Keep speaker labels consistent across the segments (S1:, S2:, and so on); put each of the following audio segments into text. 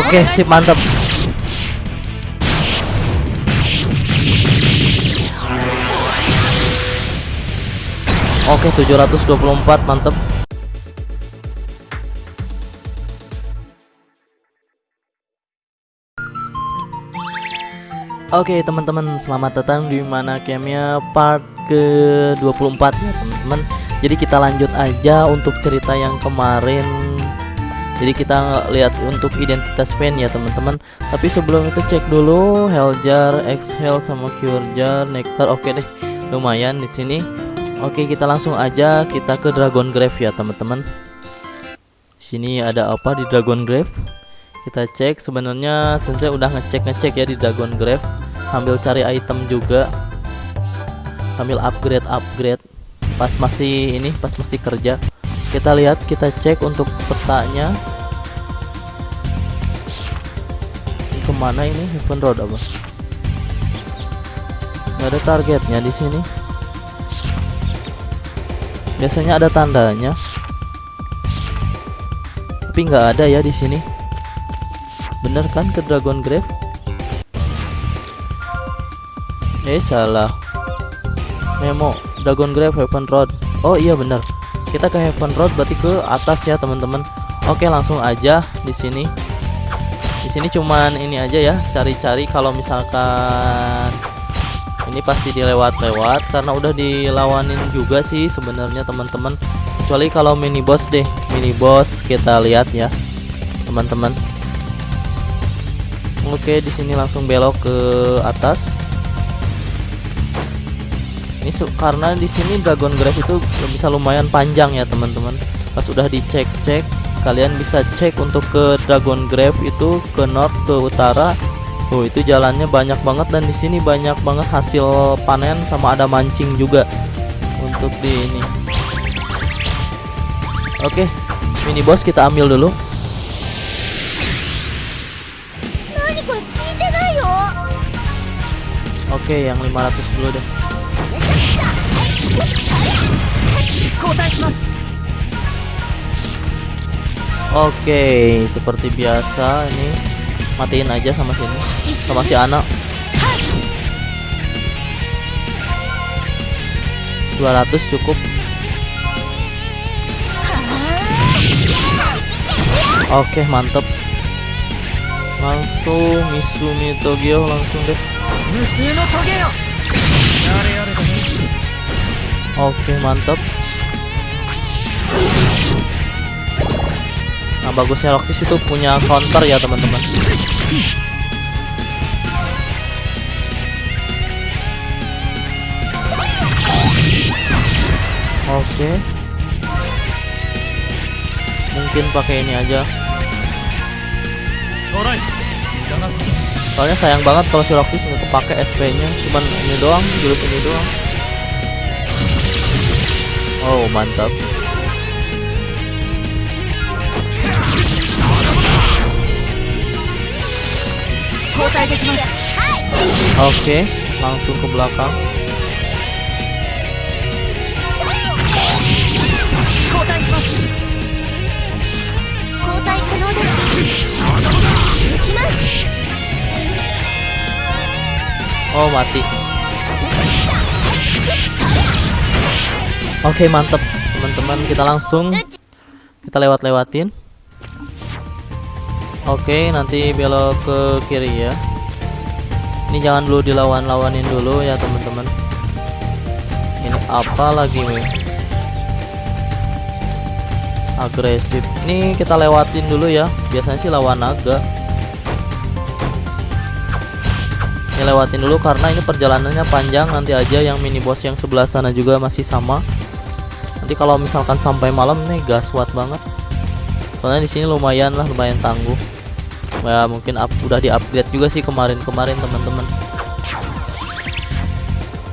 S1: Oke, sip mantap. Oke, 724 mantap. Oke teman-teman selamat datang di mana gamenya part ke 24 ya teman-teman Jadi kita lanjut aja untuk cerita yang kemarin Jadi kita lihat untuk identitas fan ya teman-teman. Tapi sebelum itu cek dulu Helljar, Exhale sama Cure Jar, Nectar. Oke deh lumayan di sini. Oke kita langsung aja kita ke Dragon Grave ya teman-teman. Sini ada apa di Dragon Grave? Kita cek sebenarnya sensei udah ngecek ngecek ya di Dragon Grave. Sambil cari item juga. Sambil upgrade upgrade pas masih ini pas masih kerja. Kita lihat kita cek untuk petanya ke mana ini Heaven Road apa nggak ada targetnya di sini biasanya ada tandanya tapi nggak ada ya di sini Bener kan ke Dragon Grave? Eh salah. Memo Dragon Grave Heaven Road. Oh iya bener. Kita ke Heaven Road berarti ke atas ya teman-teman. Oke langsung aja di sini. Sini cuman ini aja ya cari-cari kalau misalkan ini pasti dilewat-lewat karena udah dilawanin juga sih sebenarnya teman-teman. Kecuali kalau mini boss deh, mini boss kita lihat ya teman-teman. Oke, di sini langsung belok ke atas. Ini karena di sini Dragon Grave itu bisa lumayan panjang ya, teman-teman. Pas udah dicek-cek, kalian bisa cek untuk ke Dragon Grave itu ke north ke utara. Oh, itu jalannya banyak banget dan di sini banyak banget hasil panen sama ada mancing juga untuk di ini. Oke, mini boss kita ambil dulu. Oke, yang 500 dulu deh. Oke, seperti biasa ini matiin aja sama sini sama si anak. 200 cukup. Oke, mantep. Langsung Misumi Togyo langsung deh. Oke mantap Nah bagusnya Roxas itu punya counter ya teman-teman. Oke. Mungkin pakai ini aja. Soalnya sayang banget kalau si Roxy nggak kepake SP nya cuman ini doang jurus ini doang. Oh mantap oke okay, langsung ke belakang. Oh mati. Oke mantep teman-teman. Kita langsung kita lewat-lewatin Oke nanti belok ke kiri ya. Ini jangan dulu dilawan-lawanin dulu ya teman-teman. Ini apa lagi nih Agresif. Ini kita lewatin dulu ya. Biasanya sih lawan naga. Ini lewatin dulu karena ini perjalanannya panjang. Nanti aja yang mini boss yang sebelah sana juga masih sama. Nanti kalau misalkan sampai malam nih gaswat banget. Soalnya di sini lumayan lah lumayan tangguh ya mungkin up, udah di upgrade juga sih kemarin-kemarin teman-teman.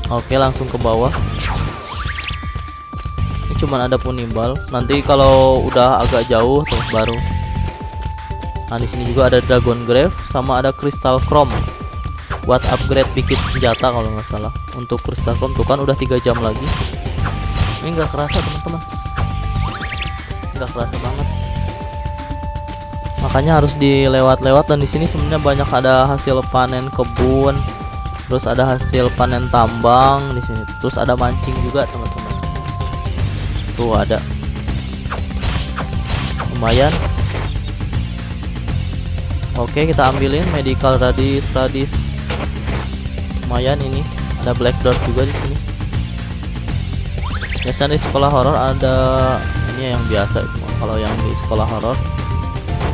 S1: Oke langsung ke bawah. Ini cuman ada punibal. Nanti kalau udah agak jauh terus baru. Nah di sini juga ada dragon grave sama ada crystal chrome. Buat upgrade bikin senjata kalau nggak salah. Untuk crystal chrome tuh kan udah tiga jam lagi. Ini nggak kerasa teman-teman. Nggak kerasa banget makanya harus dilewat-lewat dan di sini sebenarnya banyak ada hasil panen kebun terus ada hasil panen tambang di sini terus ada mancing juga teman-teman. Tuh ada. Lumayan. Oke kita ambilin medical radis radis. Lumayan ini. Ada black dot juga di sini. Biasanya di sekolah horor ada ini yang biasa kalau yang di sekolah horor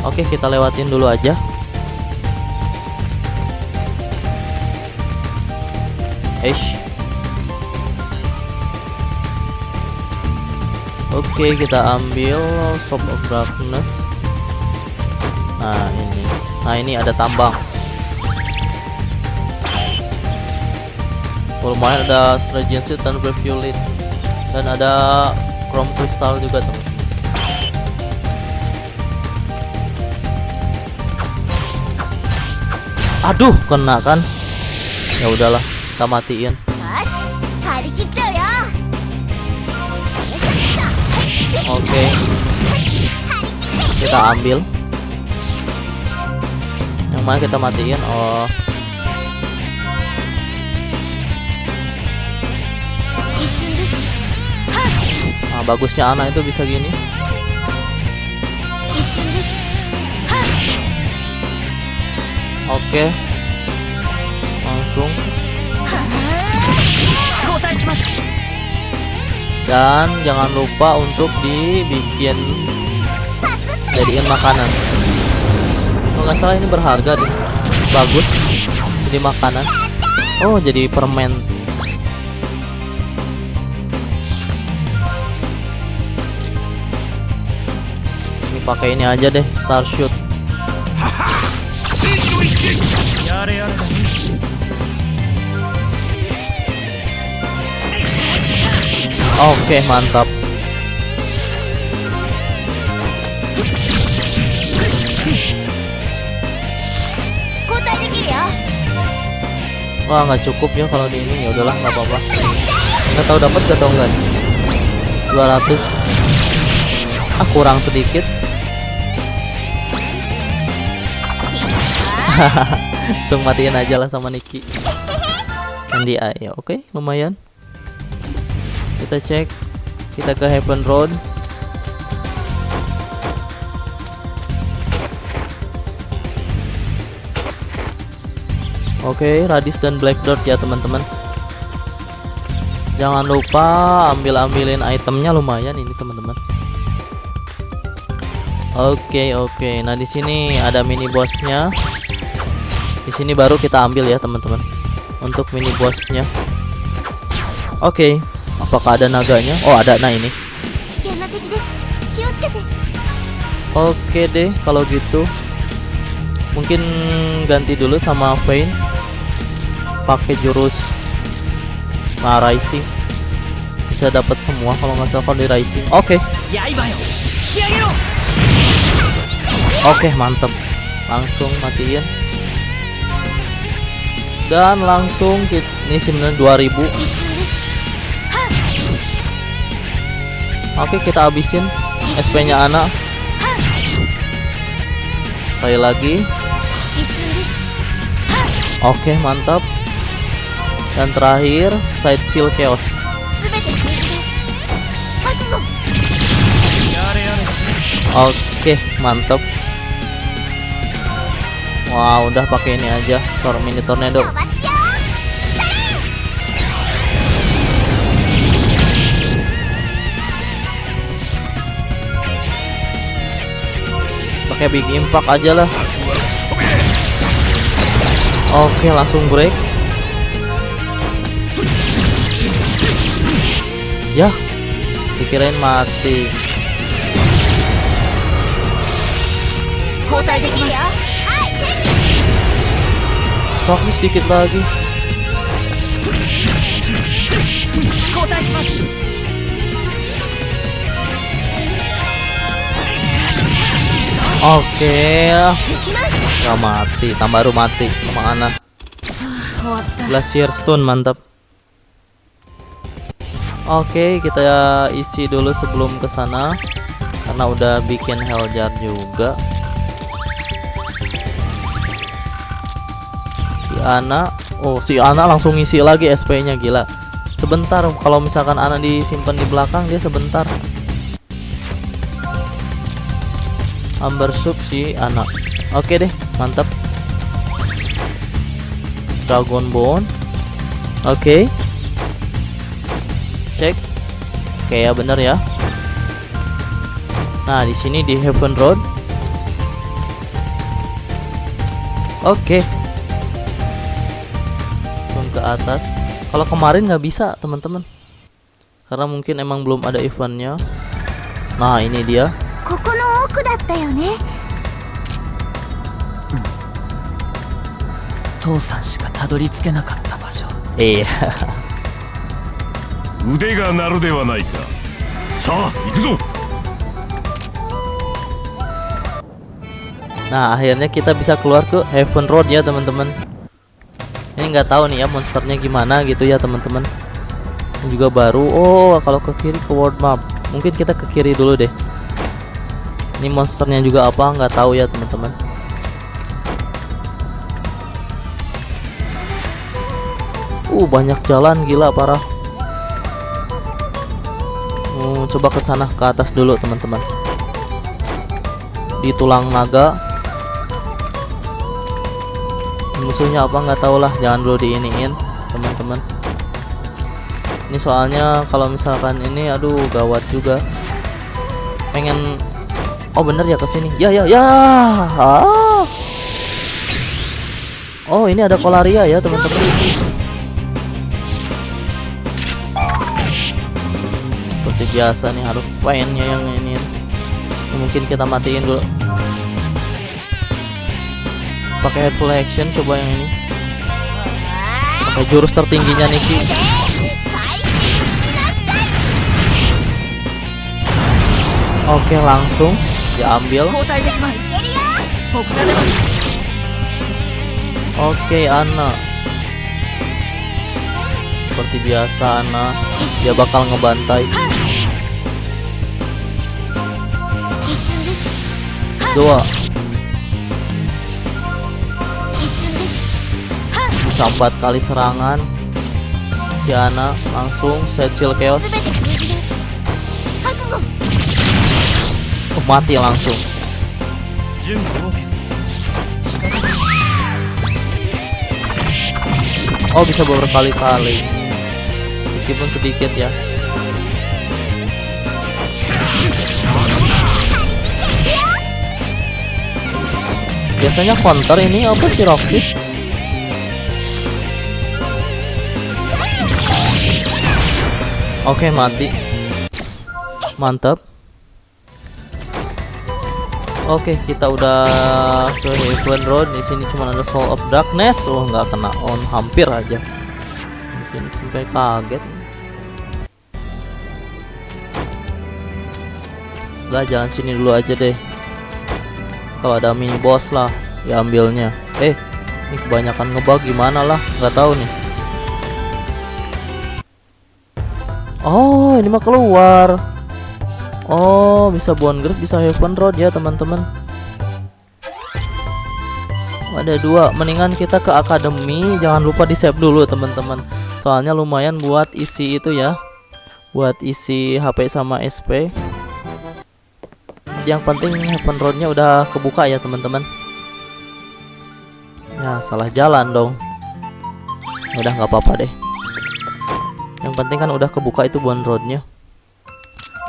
S1: Oke kita lewatin dulu aja. Eish. Oke kita ambil Shop of Darkness. Nah ini. Nah ini ada tambang. Oh, Lumayan ada Stragency dan Violet Dan ada Chrome Crystal juga teman Aduh, kena kan? Ya udahlah, kita matiin. Oke. Okay. Kita ambil. Yang mana kita matiin? Oh. Nah, bagusnya anak itu bisa gini. Oke. Langsung. Dan jangan lupa untuk dibikin jadiin makanan. Kalau nggak salah ini berharga deh. Bagus. Jadi makanan. Oh, jadi permen. Ini pakai ini aja deh, Starshoot. Oke, mantap. Wah, nggak cukup ya kalau di ini. Ya udahlah, nggak apa-apa. Nggak tahu dapat gak tau enggak. 200. Ah, kurang sedikit. langsung matiin aja lah sama Niki Candy Eye oke okay, lumayan kita cek kita ke Heaven Road Oke, okay, Radis dan Black Dot ya teman-teman. Jangan lupa ambil-ambilin itemnya lumayan ini teman-teman. Oke, okay, oke. Okay. Nah, di sini ada mini bossnya di sini baru kita ambil ya teman-teman untuk mini bossnya oke okay. Apakah ada naganya? Oh ada. Nah ini. Oke deh kalau gitu. Mungkin ganti dulu sama Vayne. Pakai jurus nah, rising. Bisa dapat semua kalau nggak salah di rising. Oke. Oke mantep. Langsung matiin. Dan langsung kita, ini sebenarnya 2000 oke kita habisin SP nya anak sekali lagi. Oke mantap. Dan terakhir side shield chaos. Oke mantap. Wow, udah pakai ini aja, tor mini tornado. Pakai big impact aja lah. Oke, langsung break. Ya, dikirain mati. Fokus sedikit lagi. Oke. Gak mati, tambah baru mati sama Ana. Glacier Stone mantap. Oke, kita isi dulu sebelum ke sana karena udah bikin hell jar juga. Si Ana, oh si Ana langsung isi lagi SP-nya gila. Sebentar kalau misalkan Ana disimpan di belakang dia sebentar. Amber Soup si Ana oke deh mantap. Dragon Bone. Oke. Cek. Ya bener ya. Nah di sini di Heaven Road. Oke. Langsung ke atas. Kalau kemarin nggak bisa teman-teman. Karena mungkin emang belum ada eventnya. Nah ini dia
S2: ここの奥だったよね
S3: 父さんしかたどり着けなかった場所
S1: iya
S4: 腕が鳴るではないかさあ行くぞ
S1: nah akhirnya kita bisa keluar ke Heaven Road ya teman-teman ini nggak tahu nih ya monsternya gimana gitu ya teman-teman Ini juga baru oh kalau ke kiri ke world map mungkin kita ke kiri dulu deh ini monsternya juga apa? Nggak tahu ya teman-teman. Uh banyak jalan. Gila parah. Hmm, coba ke sana ke atas dulu teman-teman. Di tulang naga. Musuhnya apa? Nggak tahu lah. Jangan dulu diiniin teman-teman. Ini soalnya kalau misalkan ini aduh gawat juga. Pengen oh bener ya ke sini ya ya ya. Ah. oh ini ada kolaria ya teman-teman. Seperti biasa nih harus pengennya yang ini. Mungkin kita matiin dulu. Pakai head action coba yang ini. Pakai jurus tertingginya Niki. Oke langsung diambil oke okay, Ana. Seperti biasa Ana dia bakal ngebantai. Dua. Bisa empat kali serangan. Si Ana langsung set shield chaos. Mati langsung. Oh bisa berkali-kali. Meskipun sedikit ya. Biasanya counter ini apa sih Roxy? Oke mati. Mantap Oke kita udah ke Heaven Road. Di sini cuma ada Soul of Darkness. Oh nggak kena on hampir aja. Di sini sampai kaget. Udah jalan sini dulu aja deh. Kalau ada mini boss lah diambilnya. Eh ini kebanyakan ngebug gimana lah? Nggak tahu nih. Oh ini mah keluar oh bisa Bone Grove bisa Heaven Road ya teman-teman. Ada dua mendingan kita ke akademi. Jangan lupa di save dulu teman-teman. Soalnya lumayan buat isi itu ya. Buat isi HP sama SP yang penting Heaven Roadnya udah kebuka ya teman-teman. Ya salah jalan dong. Udah nggak apa-apa deh. Yang penting kan udah kebuka itu Bone Roadnya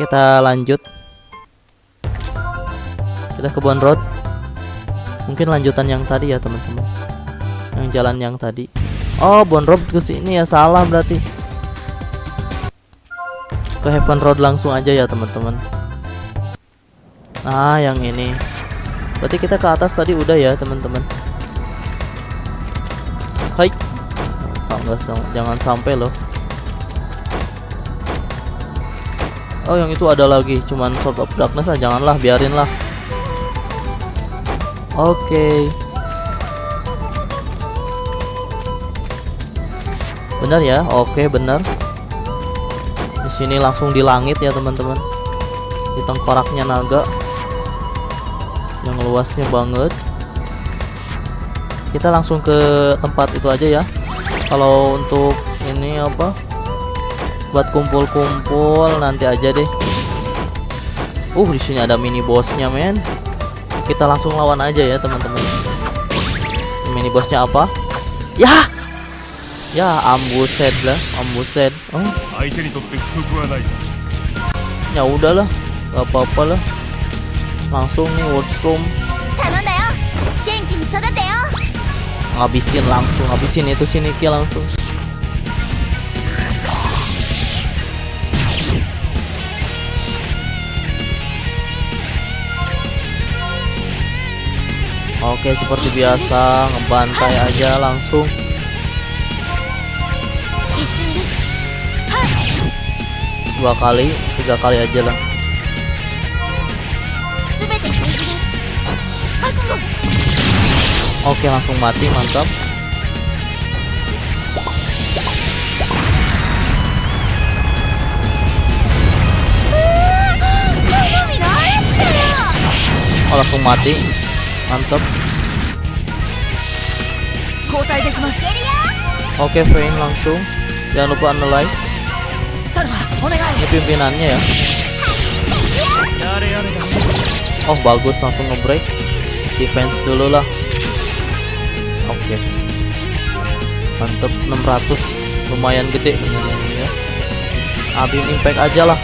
S1: kita lanjut kita ke Bone Road mungkin lanjutan yang tadi ya teman-teman yang jalan yang tadi oh Bone Road ke sini ya salah berarti ke Heaven Road langsung aja ya teman-teman Nah, yang ini. Berarti kita ke atas tadi udah ya, teman-teman. Hai. Jangan sampai loh. Oh, yang itu ada lagi, cuman Sword of Darkness ah, janganlah, biarin lah. Oke. Benar ya? Oke, benar. Di sini langsung di langit ya, teman-teman. Di tengkoraknya naga yang luasnya banget kita langsung ke tempat itu aja ya kalau untuk ini apa buat kumpul-kumpul nanti aja deh. Uh di sini ada mini bosnya men. Kita langsung lawan aja ya teman-teman. Mini bosnya apa? Ya! Ya ambuset lah ambuset. Oh ya udahlah gak apa-apa lah. Langsung nih Wordstorm. Ngabisin langsung ngabisin itu sini kia langsung. Oke seperti biasa ngebantai aja langsung. Dua kali tiga kali aja lah. Oke langsung mati mantap. Oh, langsung mati mantap. Oke frame langsung. Jangan lupa analyze. Ini pimpinannya ya. Oh bagus. Langsung ngebreak. Defense dulu lah. Oke. Okay. mantep 600 lumayan gede. Ya abin impact aja lah.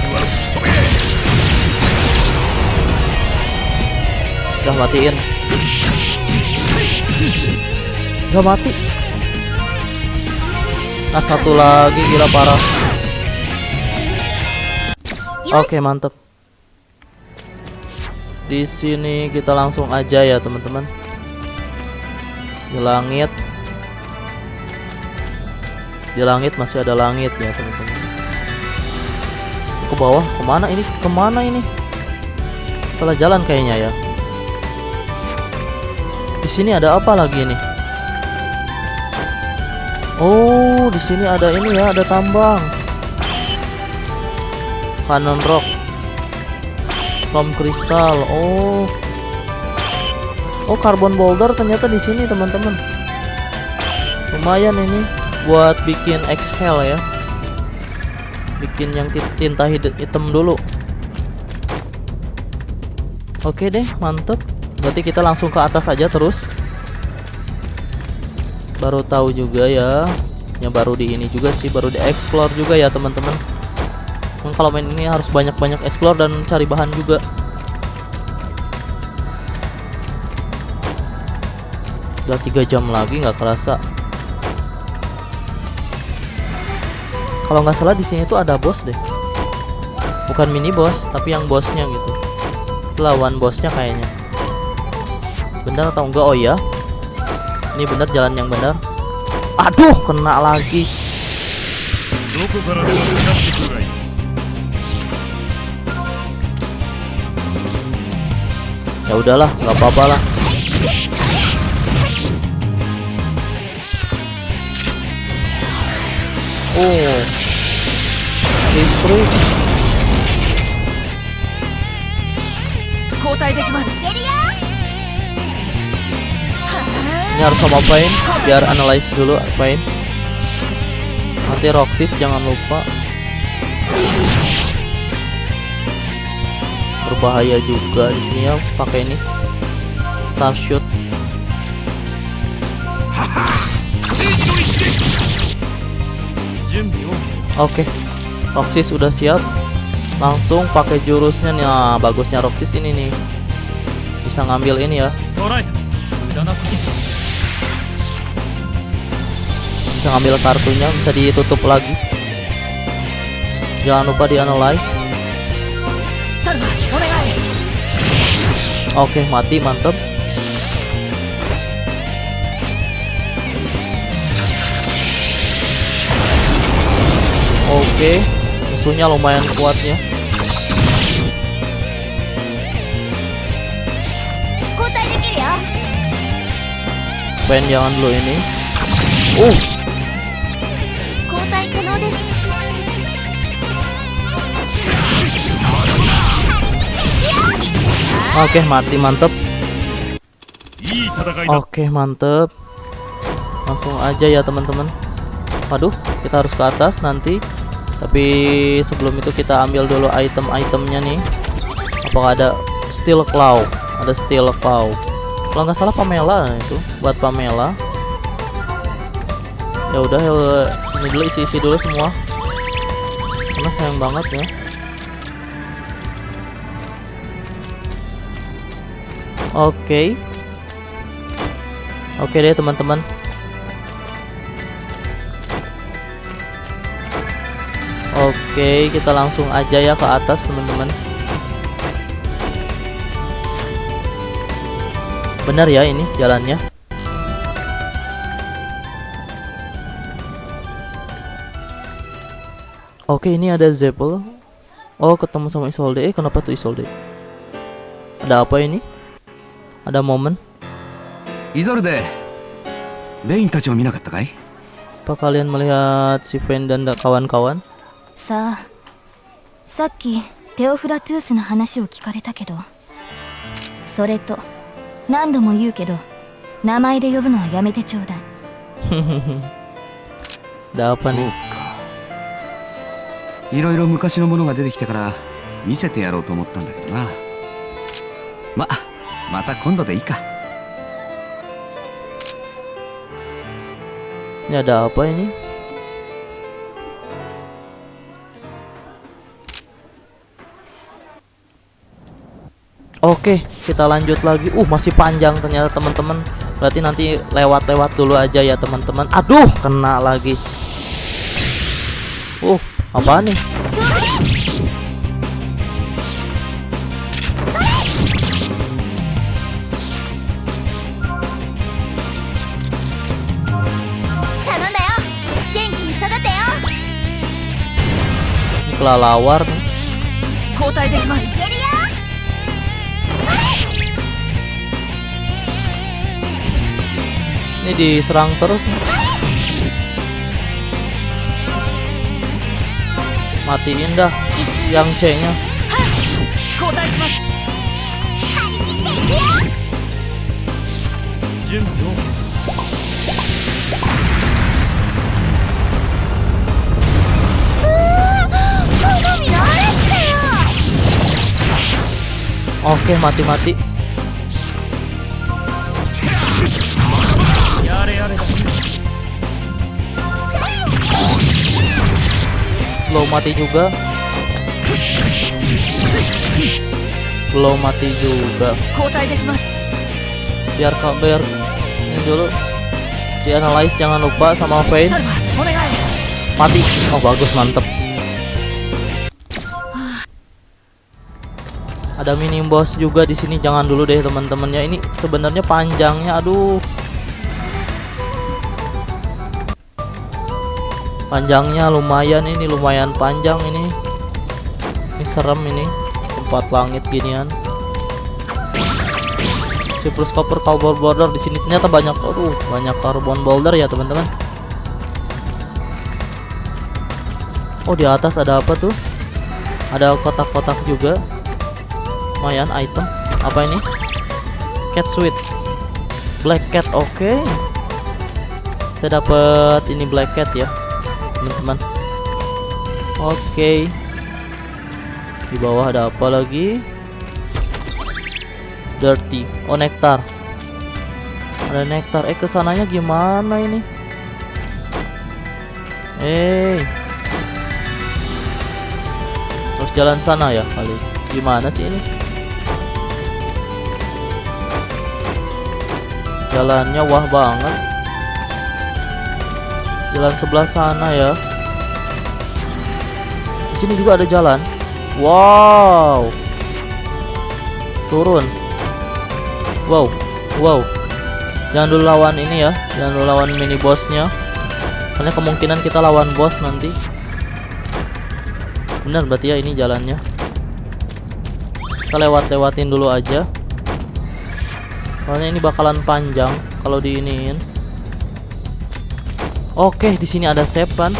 S1: Udah matiin. Gak mati. Nah satu lagi gila parah. Oke mantep. Di sini kita langsung aja ya teman-teman. Di langit. Di langit masih ada langit ya teman-teman. Ke bawah? Ke mana ini? Ke mana ini? Salah jalan kayaknya ya. Di sini ada apa lagi nih oh di sini ada ini ya ada tambang. Cannon rock. From kristal oh. Oh carbon boulder ternyata di sini teman-teman. Lumayan ini buat bikin exhale ya. Bikin yang ti- tinta hitam dulu. Oke deh mantep. Berarti kita langsung ke atas aja terus baru tahu juga ya yang baru di ini juga sih baru di explore juga ya teman-teman kalau main ini harus banyak-banyak explore dan cari bahan juga. Udah tiga jam lagi nggak kerasa. Kalau nggak salah di sini tuh ada bos deh. Bukan mini boss, tapi yang bosnya gitu. Itu Lawan bosnya kayaknya. Benar atau enggak? Oh iya Ini benar jalan yang benar. Aduh, kena lagi.
S4: どこからでもかかってくるがいい
S1: Ya udahlah, nggak apa-apa lah. Oh, listrik.
S3: 交代できます
S1: ini harus sama Pain, biar analyze dulu Pain. Nanti Roxys jangan lupa. Berbahaya juga di sini ya pakai ini. Starshoot. Oke, Roxys udah siap. Langsung pakai jurusnya nih. Nah, bagusnya Roxys ini nih. Bisa ngambil ini ya. bisa ngambil kartunya bisa ditutup lagi. Jangan lupa di analyze oke okay, mati mantep oke okay, musuhnya lumayan kuat ya.
S2: ya.
S1: Pen jangan dulu ini. Uh, Oke, okay, mati mantep. Oke, okay, mantep. Langsung aja ya, teman-teman. Waduh, kita harus ke atas nanti. Tapi sebelum itu kita ambil dulu item-itemnya nih. Apakah ada steel claw? Ada steel claw. Kalau nggak salah Pamela itu buat Pamela. Ya udah, ya, ini dulu isi-isi dulu semua. Karena sayang banget ya. Oke oke deh teman-teman Oke, kita langsung aja ya ke atas, teman-teman. Benar ya ini jalannya. Oke, ini ada Zeppel. Oh, ketemu sama Isolde. Eh, kenapa tuh Isolde? Ada apa ini? Ada momen?
S5: イゾルデレインたちを見なかったかい
S1: ？Apa kalian melihat si Fen dan da- kawan-kawan?
S2: さあさっきテオフラトゥースの話を聞かれたけどそれと何度も言うけど名前で呼ぶのはやめてちょうだい
S1: Ada apa
S5: そう?かいろいろ昔のものが出てきたから見せてやろうと思ったんだけどなままた今度でいいか
S1: Ini ada apa ini? Oke, kita lanjut lagi. Uh, masih panjang ternyata teman-teman. Berarti nanti lewat-lewat dulu aja ya teman-teman. Aduh, kena lagi. Uh, apa nih? kelelawar. Ini diserang terus. Matiin dah yang C-nya. Oke, mati-mati. Belum mati juga. lo mati juga. Biar kabar ini dulu. Dianalyze jangan lupa sama Fade. Mati. Oh bagus, mantep. Ada mini boss juga di sini. Jangan dulu deh teman-temannya. Ini sebenarnya panjangnya. Aduh. Panjangnya lumayan ini lumayan panjang ini. Ini serem ini. Tempat langit ginian. Cypress copper carbon border di sini ternyata banyak aduh banyak carbon boulder ya teman-teman. Oh di atas ada apa tuh? Ada kotak-kotak juga. Lumayan item. Apa ini? Cat suit. Black cat. Oke. Kita dapat ini black cat ya, teman-teman. Oke. Di bawah ada apa lagi? Dirty. Oh nektar. Ada nektar. Eh ke sananya gimana ini? Eh. Terus jalan sana ya kali. Gimana sih ini? Jalannya wah banget. Jalan sebelah sana ya. Di sini juga ada jalan. Wow. Turun. Wow. Wow. Jangan dulu lawan ini ya. Jangan dulu lawan mini bossnya. Karena kemungkinan kita lawan bos nanti. Benar berarti ya ini jalannya. Kita lewat-lewatin dulu aja. Soalnya ini bakalan panjang kalau diiniin. Oke, di sini ada save kan?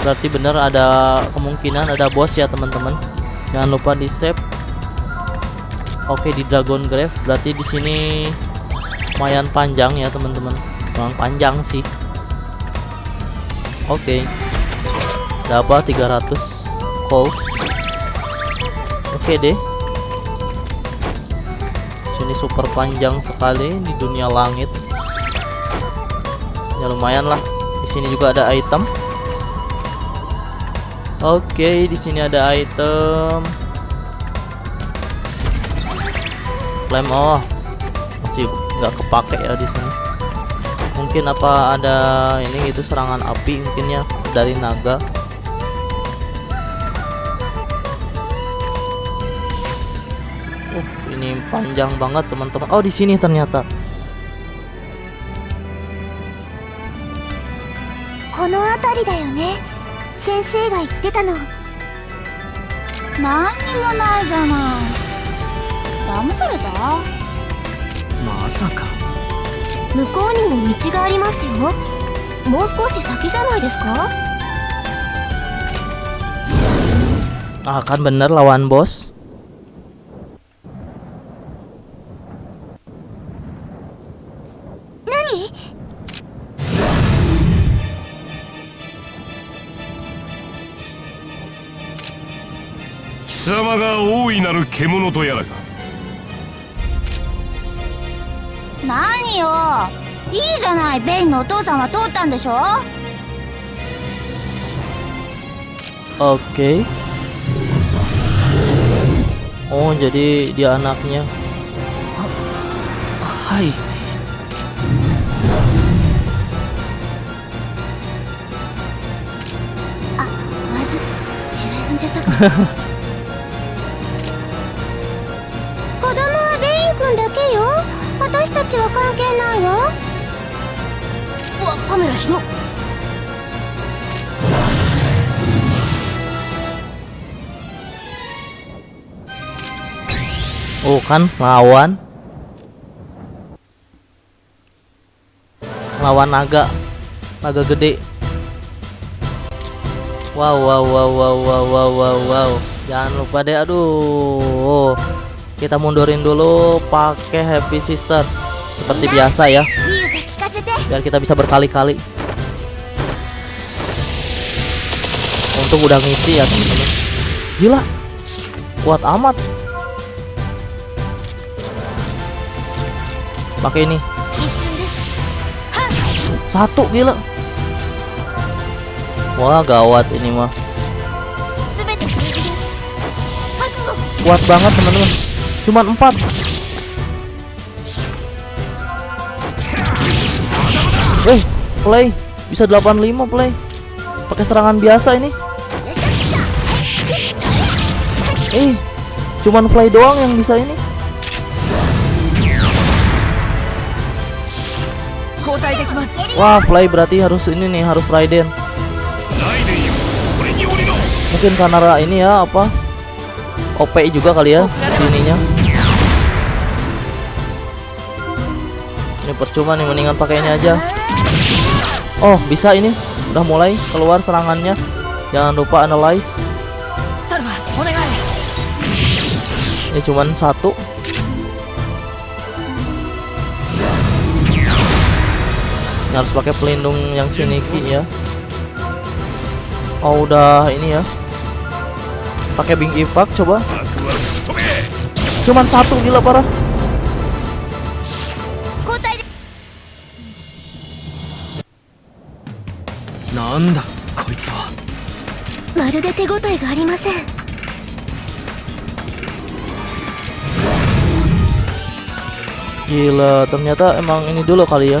S1: Berarti benar ada kemungkinan ada bos ya, teman-teman. Jangan lupa di save. Oke, di Dragon Grave berarti di sini lumayan panjang ya, teman-teman. Memang panjang sih. Oke. Dapat 300 gold. Oke deh. Sini super panjang sekali di dunia langit. Ya lumayan lah. Di sini juga ada item. Oke, di sini ada item. Flame oh. Masih nggak kepake ya di sini. Mungkin apa ada ini gitu serangan api mungkin ya dari naga.
S2: い騙された
S3: まさか
S2: 向こうにも道がありますよもう少し先じゃないですか
S1: Ah, kan bener lawan bos.
S4: なる獣とやらか。
S2: 何よ？いいじゃないベインのお父さんは通ったんでしょ
S1: ？Oke. Oh, jadi dia anaknya.
S3: はい
S1: akan lawan. Lawan naga. Naga gede. Wow wow wow wow wow wow wow, jangan lupa deh aduh. Kita mundurin dulu pakai happy sister. Seperti biasa ya. Biar kita bisa berkali-kali. Untuk udah ngisi ya teman-teman. Gila. Kuat amat. pakai ini. Satu gila. Wah gawat ini mah. Kuat banget teman-teman. Cuman empat. Eh play. Bisa 85 play. Pakai serangan biasa ini. Eh cuman play doang yang bisa ini. Wah, Fly berarti harus ini nih, harus Raiden. Mungkin karena ini ya apa? OP juga kali ya sininya. Ini percuma nih mendingan pakai ini aja. Oh, bisa ini. Udah mulai keluar serangannya. Jangan lupa analyze. Ini cuman satu harus pakai pelindung yang siniki ya. Oh udah ini ya. Pakai bing ipak coba. Cuman satu gila parah.
S2: Nanda,
S1: Gila, ternyata emang ini dulu kali ya.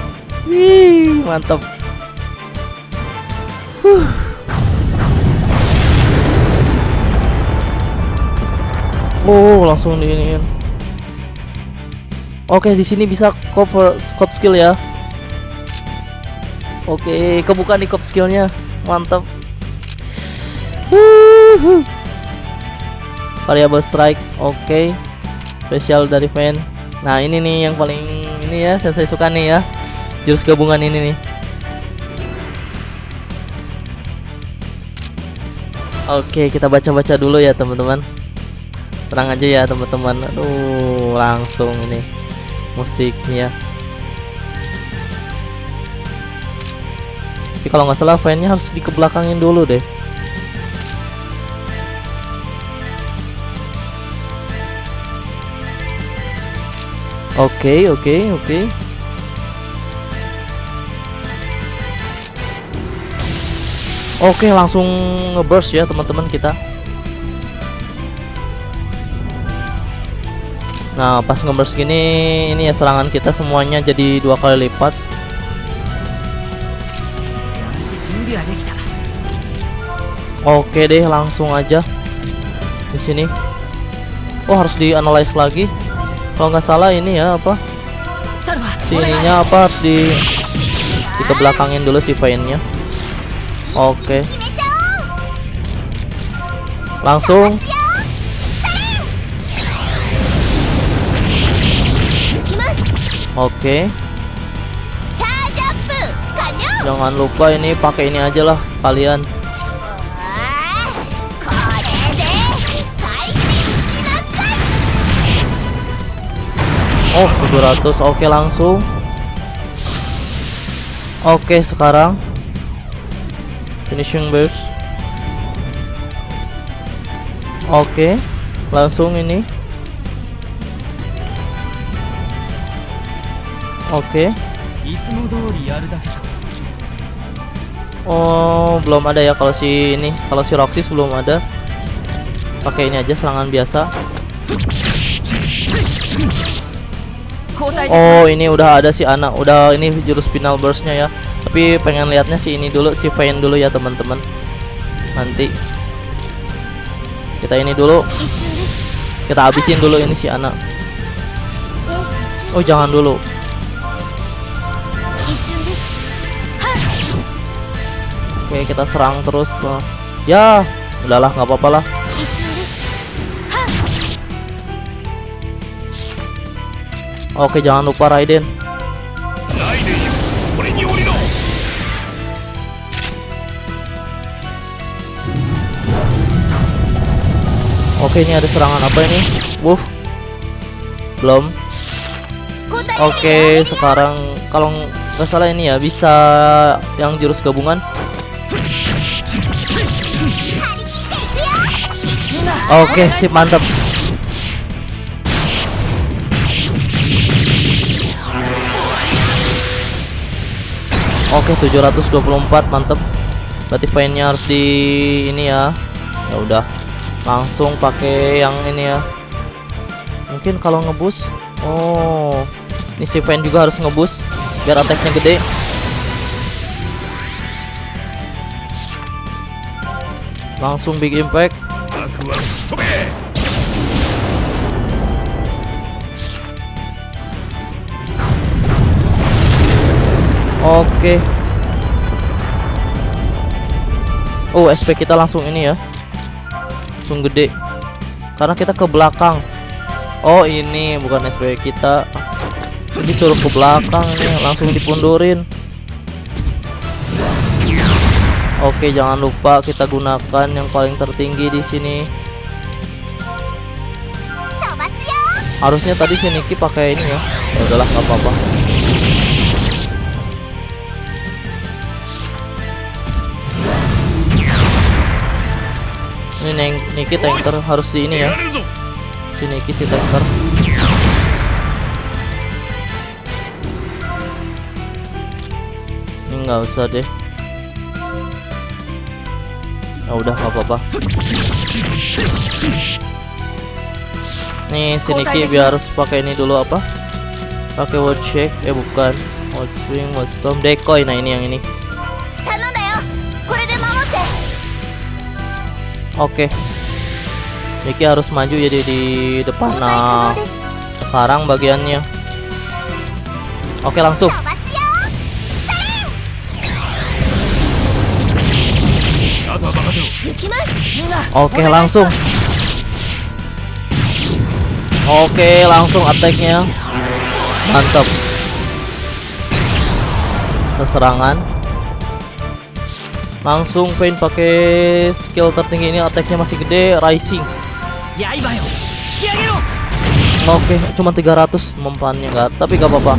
S1: Wih, mantap. Huh. Oh, langsung diiniin. Oke, di sini bisa cover scope skill ya. Oke, kebuka nih cop skillnya. Mantap. Variable strike, oke. Spesial dari fan. Nah, ini nih yang paling ini ya, saya suka nih ya. Jurus gabungan ini nih. Oke, kita baca-baca dulu ya, teman-teman. Tenang aja ya, teman-teman. Aduh, langsung nih musiknya. Tapi kalau nggak salah fan-nya harus dikebelakangin dulu deh. Oke, oke, oke. Oke langsung ngeburst ya teman-teman kita. Nah pas ngeburst gini ini ya serangan kita semuanya jadi dua kali lipat. Oke deh langsung aja di sini. Oh harus dianalisis lagi. Kalau nggak salah ini ya apa? Sininya apa? Harus di kita belakangin dulu si painnya Oke. Langsung. Oke. Jangan lupa ini pakai ini aja lah kalian. Oh, 700. Oke, okay, langsung. Oke, okay, sekarang finishing burst oke okay, langsung ini. Oke.
S3: Okay.
S1: oh belum ada ya kalau si ini kalau si Roxis belum ada. Pakai ini aja serangan biasa. Oh ini udah ada si anak udah ini jurus final burstnya ya tapi pengen lihatnya si ini dulu si Vayne dulu ya teman-teman. Nanti kita ini dulu. Kita habisin dulu ini si anak. Oh jangan dulu. Oke kita serang terus loh ya udahlah nggak apa-apa lah. Oke jangan lupa Raiden. Oke, ini ada serangan apa ini? Wolf. Belum. Oke, sekarang kalau nggak salah ini ya bisa yang jurus gabungan. Oke, sip mantap. Oke, 724 mantap. Berarti Vayne-nya harus di ini ya. Ya udah langsung pakai yang ini ya. Mungkin kalau ngebus oh ini si Pen juga harus ngebus biar attacknya gede. Langsung big impact. Oke. Okay. Oh SP kita langsung ini ya langsung gede. Karena kita ke belakang. Oh ini bukan sp kita. Jadi suruh ke belakang ini langsung dipundurin. Oke jangan lupa kita gunakan yang paling tertinggi di sini. Harusnya tadi si Niki pakai ini ya. Udahlah nggak apa-apa. Neng Niki tanker harus di ini ya. Si Niki si tanker. Ini nggak usah deh. Ya udah nggak apa-apa. Nih si Niki biar harus pakai ini dulu apa? Pakai watch Check. Eh bukan. Watch swing watch storm. Decoy nah ini yang ini. Oke. Okay. Niki harus maju jadi di depan. Nah, sekarang bagiannya. Oke,
S2: okay, langsung.
S1: Oke, okay, langsung. Oke, langsung attack-nya. Mantap. Seserangan langsung pain pakai skill tertinggi ini attacknya masih gede rising. Oke okay, cuma 300 mempannya enggak tapi gak apa-apa.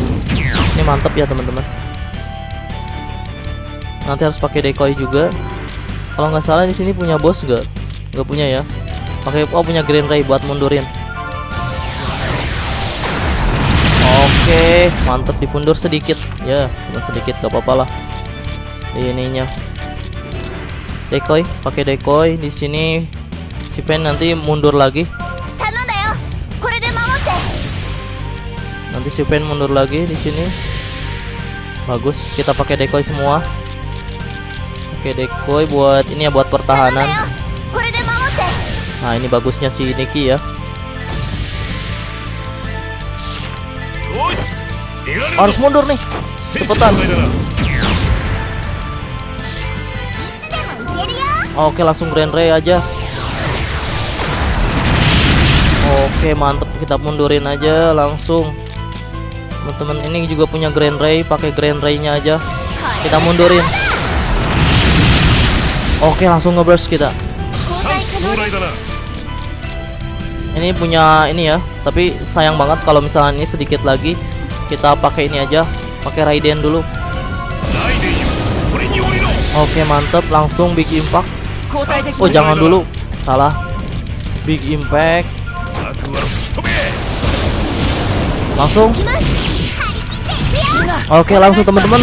S1: Ini mantap ya teman-teman. Nanti harus pakai decoy juga. Kalau nggak salah di sini punya bos gak nggak punya ya? Pakai oh punya green ray buat mundurin. Oke mantep dipundur sedikit. Ya yeah, sedikit gak apa-apalah ininya decoy pakai decoy di sini si Pen nanti mundur lagi. Nanti si Pen mundur lagi di sini. Bagus kita pakai decoy semua. Oke decoy buat ini ya buat pertahanan. Nah ini bagusnya si Niki ya. Harus mundur nih cepetan. Oke langsung Grand Ray aja. Oke mantep. Kita mundurin aja langsung. Teman-teman ini juga punya Grand Ray. Pakai Grand Ray nya aja. Kita mundurin. Oke langsung ngeburst kita. Ini punya ini ya. Tapi sayang banget kalau misalnya ini sedikit lagi. Kita pakai ini aja. Pakai Raiden dulu. Oke mantep. Langsung big impact. Oh jangan dulu. Salah. Big impact. Langsung. Oke langsung teman-teman.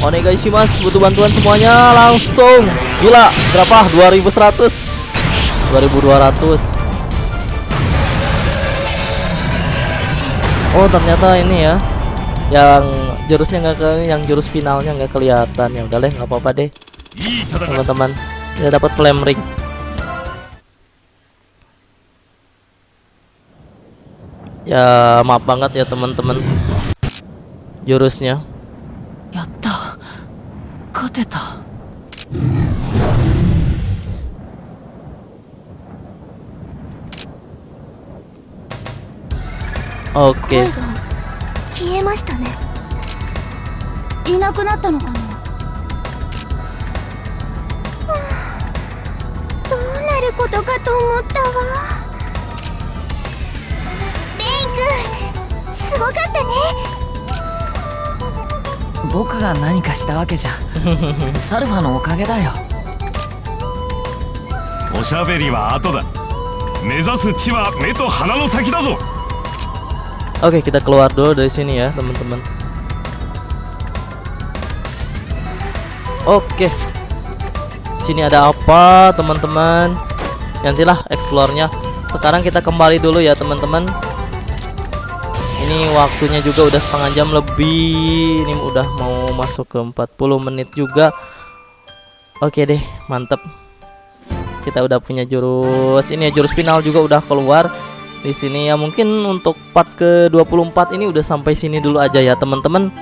S1: Onegai mas butuh bantuan semuanya. Langsung. Gila Berapa? 2100 2200 Oh ternyata ini ya. Yang jurusnya nggak ke yang jurus finalnya nggak kelihatan. Ya udah deh nggak apa-apa deh teman-teman kita dapat flame ring ya maaf banget ya teman-teman jurusnya
S3: やった勝てた
S1: oke
S2: 声が消えましたねいなくなったのかな ることかと思ったわレイ君すごかったね
S3: 僕が何かしたわけじゃサルファのおかげだよ
S4: おしゃべりは後だ目指す地は目と鼻の先だぞ
S1: Oke, kita keluar dulu dari sini ya, teman-teman. Oke. Sini ada apa, teman-teman? Nantilah explore-nya. Sekarang kita kembali dulu ya, teman-teman. Ini waktunya juga udah setengah jam lebih. Ini udah mau masuk ke 40 menit juga. Oke deh, mantep. Kita udah punya jurus. Ini ya jurus final juga udah keluar di sini ya mungkin untuk part ke 24 ini udah sampai sini dulu aja ya teman-teman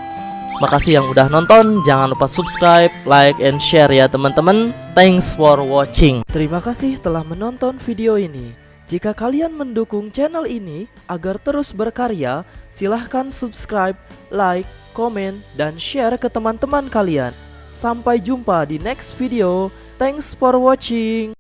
S1: makasih yang udah nonton. Jangan lupa subscribe like and share ya teman-teman. Thanks for watching. Terima kasih telah menonton video ini. Jika kalian mendukung channel ini agar terus berkarya silahkan subscribe like komen dan share ke teman-teman kalian. Sampai jumpa di next video. Thanks for watching